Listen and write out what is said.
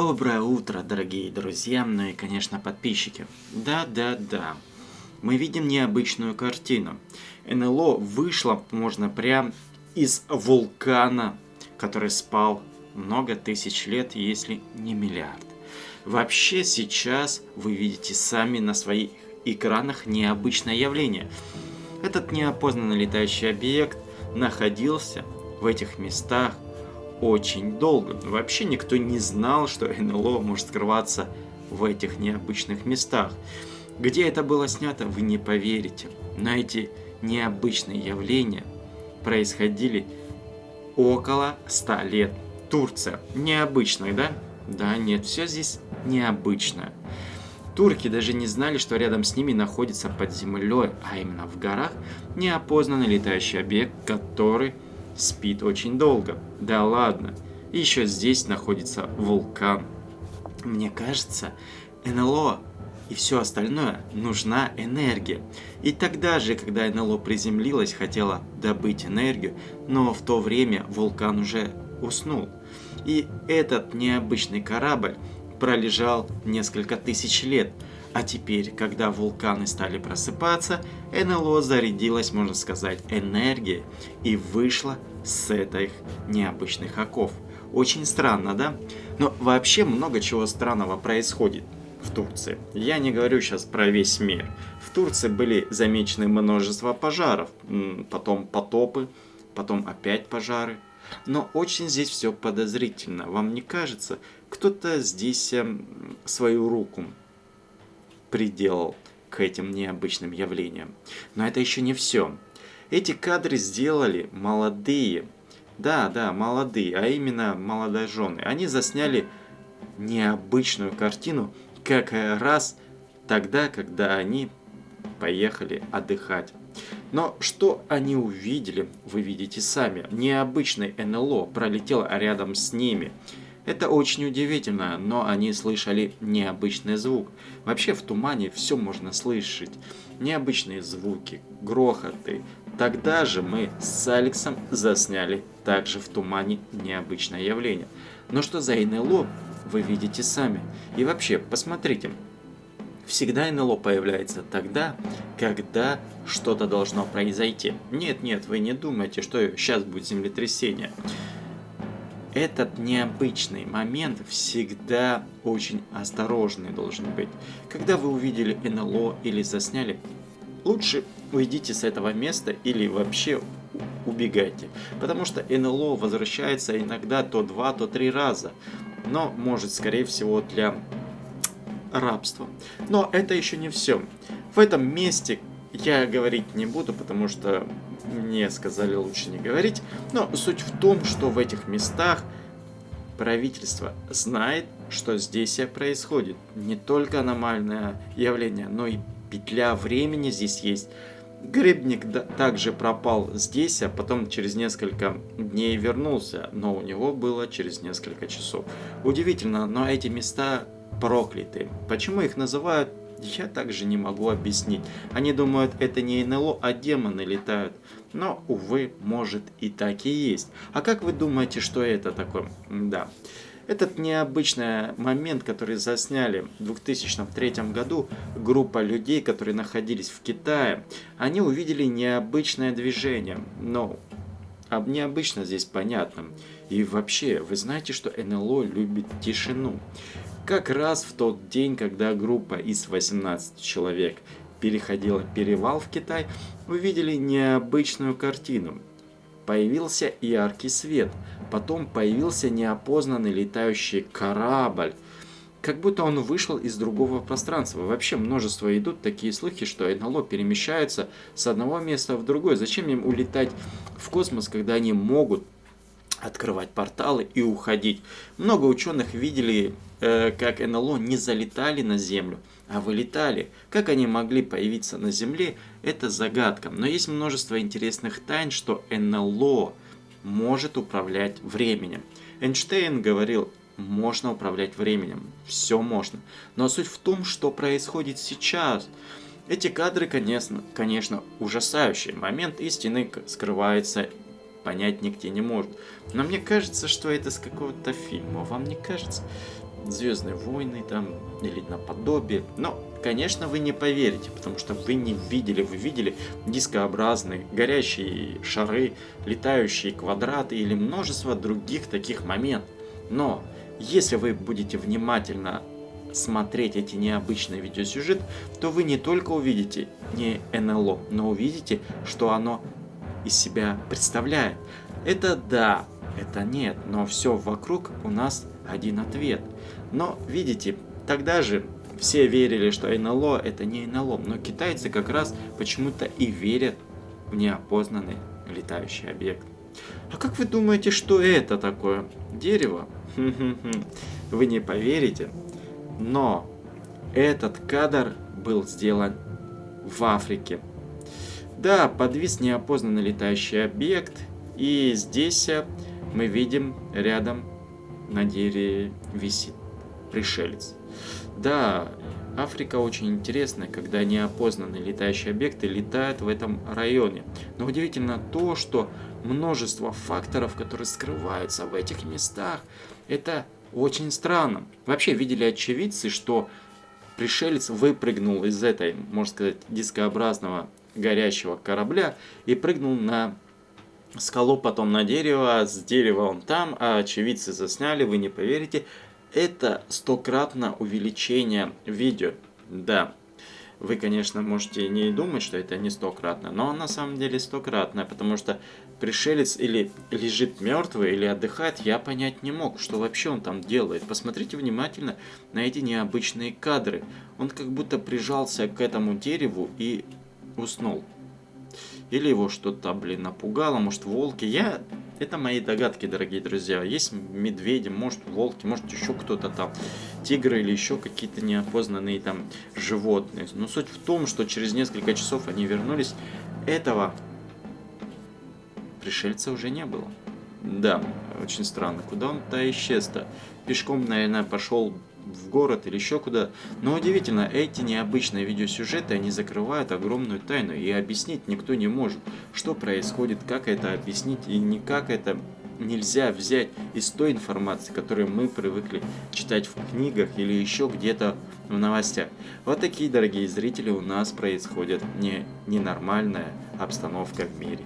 Доброе утро, дорогие друзья, ну и, конечно, подписчики. Да-да-да, мы видим необычную картину. НЛО вышло, можно прям из вулкана, который спал много тысяч лет, если не миллиард. Вообще сейчас вы видите сами на своих экранах необычное явление. Этот неопознанный летающий объект находился в этих местах очень долго. Вообще никто не знал, что НЛО может скрываться в этих необычных местах. Где это было снято, вы не поверите. Но эти необычные явления происходили около 100 лет. Турция. Необычная, да? Да, нет, все здесь необычно. Турки даже не знали, что рядом с ними находится под землей, а именно в горах, неопознанный летающий объект, который спит очень долго. Да ладно, еще здесь находится вулкан. Мне кажется, НЛО и все остальное нужна энергия. И тогда же, когда НЛО приземлилась, хотела добыть энергию, но в то время вулкан уже уснул. И этот необычный корабль пролежал несколько тысяч лет – а теперь, когда вулканы стали просыпаться, НЛО зарядилась, можно сказать, энергией и вышла с этих необычных оков. Очень странно, да? Но вообще много чего странного происходит в Турции. Я не говорю сейчас про весь мир. В Турции были замечены множество пожаров, потом потопы, потом опять пожары. Но очень здесь все подозрительно. Вам не кажется? Кто-то здесь эм, свою руку приделал к этим необычным явлениям. Но это еще не все. Эти кадры сделали молодые, да, да, молодые, а именно молодожены. Они засняли необычную картину как раз тогда, когда они поехали отдыхать. Но что они увидели, вы видите сами. Необычный НЛО пролетел рядом с ними. Это очень удивительно, но они слышали необычный звук. Вообще в тумане все можно слышать. Необычные звуки, грохоты. Тогда же мы с Алексом засняли также в тумане необычное явление. Но что за НЛО, вы видите сами. И вообще, посмотрите, Всегда НЛО появляется тогда, когда что-то должно произойти. Нет, нет, вы не думайте, что сейчас будет землетрясение этот необычный момент всегда очень осторожный должен быть. Когда вы увидели НЛО или засняли, лучше уйдите с этого места или вообще убегайте. Потому что НЛО возвращается иногда то два, то три раза. Но может скорее всего для рабства. Но это еще не все. В этом месте я говорить не буду, потому что мне сказали лучше не говорить. Но суть в том, что в этих местах правительство знает, что здесь происходит. Не только аномальное явление, но и петля времени здесь есть. Грибник также пропал здесь, а потом через несколько дней вернулся, но у него было через несколько часов. Удивительно, но эти места прокляты. Почему их называют я также не могу объяснить. Они думают, это не НЛО, а демоны летают. Но, увы, может и так и есть. А как вы думаете, что это такое? Да. Этот необычный момент, который засняли в 2003 году, группа людей, которые находились в Китае, они увидели необычное движение. Но а необычно здесь понятно. И вообще, вы знаете, что НЛО любит тишину. Как раз в тот день, когда группа из 18 человек переходила перевал в Китай, увидели необычную картину. Появился яркий свет, потом появился неопознанный летающий корабль, как будто он вышел из другого пространства. Вообще множество идут такие слухи, что НЛО перемещаются с одного места в другое. Зачем им улетать в космос, когда они могут открывать порталы и уходить. Много ученых видели, э, как НЛО не залетали на Землю, а вылетали. Как они могли появиться на Земле, это загадка. Но есть множество интересных тайн, что НЛО может управлять временем. Эйнштейн говорил, можно управлять временем, все можно. Но суть в том, что происходит сейчас. Эти кадры, конечно, конечно ужасающие. Момент истины скрывается понять нигде не может. Но мне кажется, что это с какого-то фильма. Вам не кажется? Звездные войны там, или наподобие. Но, конечно, вы не поверите, потому что вы не видели, вы видели дискообразные, горящие шары, летающие квадраты или множество других таких моментов. Но, если вы будете внимательно смотреть эти необычные видеосюжеты, то вы не только увидите не НЛО, но увидите, что оно из себя представляет. Это да, это нет, но все вокруг у нас один ответ. Но, видите, тогда же все верили, что НЛО это не НЛО, но китайцы как раз почему-то и верят в неопознанный летающий объект. А как вы думаете, что это такое? Дерево? Вы не поверите, но этот кадр был сделан в Африке. Да, подвис неопознанный летающий объект, и здесь э, мы видим рядом на дереве висит пришелец. Да, Африка очень интересная, когда неопознанные летающие объекты летают в этом районе. Но удивительно то, что множество факторов, которые скрываются в этих местах, это очень странно. Вообще видели очевидцы, что пришелец выпрыгнул из этой, можно сказать, дискообразного горящего корабля и прыгнул на скалу, потом на дерево, с дерева он там, а очевидцы засняли, вы не поверите. Это стократно увеличение видео. Да, вы, конечно, можете не думать, что это не стократно, но на самом деле стократно, потому что пришелец или лежит мертвый, или отдыхает, я понять не мог, что вообще он там делает. Посмотрите внимательно на эти необычные кадры. Он как будто прижался к этому дереву и уснул. Или его что-то, блин, напугало, может волки. Я... Это мои догадки, дорогие друзья. Есть медведи, может волки, может еще кто-то там. Тигры или еще какие-то неопознанные там животные. Но суть в том, что через несколько часов они вернулись. Этого пришельца уже не было. Да, очень странно. Куда он-то исчез-то? Пешком, наверное, пошел в город или еще куда. Но удивительно, эти необычные видеосюжеты, они закрывают огромную тайну, и объяснить никто не может, что происходит, как это объяснить, и никак это нельзя взять из той информации, которую мы привыкли читать в книгах или еще где-то в новостях. Вот такие, дорогие зрители, у нас происходит не ненормальная обстановка в мире.